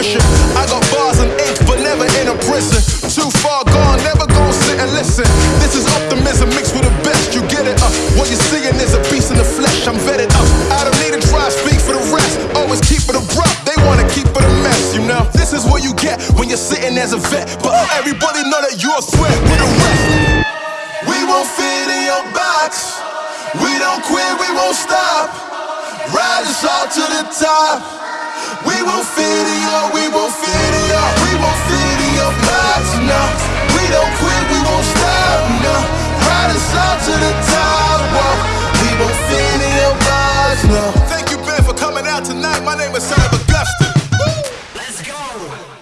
I got bars and ink, but never in a prison. Too far gone, never gonna sit and listen. This is optimism mixed with the best. You get it? Uh, what you're seeing is a beast in the flesh. I'm vetted up. I don't need to try speak for the rest. Always keep it abrupt. They wanna keep it a mess, you know. This is what you get when you're sitting as a vet. But everybody know that you're a threat with the rest. We won't fit in your box. We don't quit, we won't stop. Ride us all to the top. My name is Sam Augustine. Let's go.